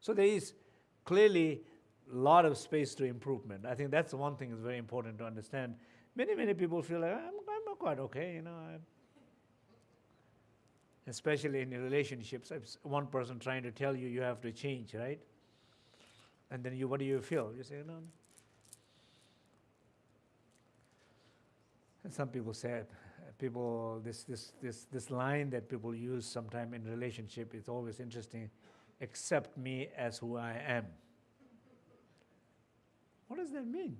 So there is clearly a lot of space to improvement. I think that's the one thing is very important to understand. Many, many people feel like, I'm, I'm quite okay, you know. I'm especially in relationships, one person trying to tell you you have to change, right? And then you, what do you feel? You say, no. And some people say, people, this, this, this, this line that people use sometime in relationship is always interesting, accept me as who I am. What does that mean?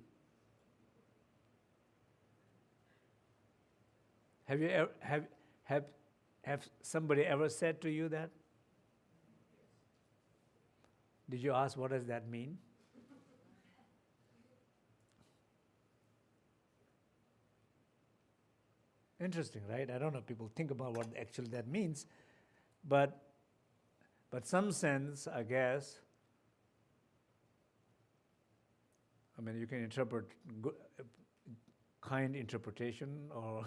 Have you ever, have, have, have somebody ever said to you that? Did you ask what does that mean? Interesting, right? I don't know. People think about what actually that means, but but some sense, I guess. I mean, you can interpret good, kind interpretation or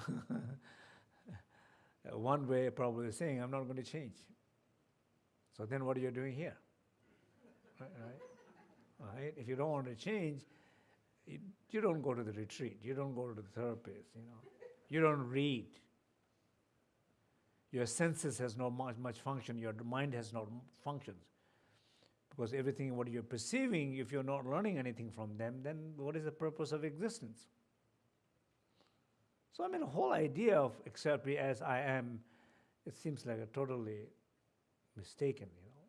one way probably saying, I'm not going to change. So then what are you doing here? right, right? If you don't want to change, you, you don't go to the retreat. You don't go to the therapist, you know. You don't read. Your senses has no much, much function. Your mind has no functions. Because everything what you're perceiving, if you're not learning anything from them, then what is the purpose of existence? So I mean, the whole idea of accept me as I am, it seems like a totally mistaken, you know.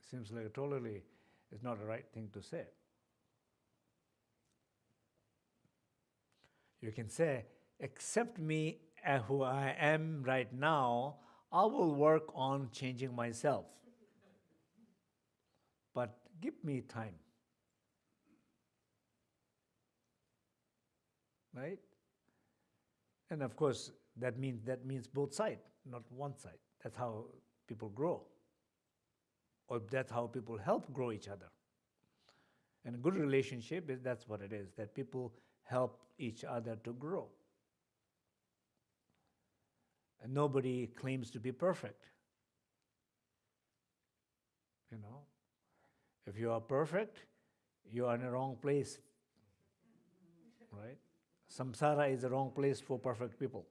It seems like a totally, it's not the right thing to say. You can say, accept me as who I am right now, I will work on changing myself. But give me time. right? And of course, that means that means both sides, not one side. That's how people grow, or that's how people help grow each other. And a good relationship is that's what it is. That people help each other to grow. And nobody claims to be perfect. You know, if you are perfect, you are in the wrong place, right? Samsara is the wrong place for perfect people.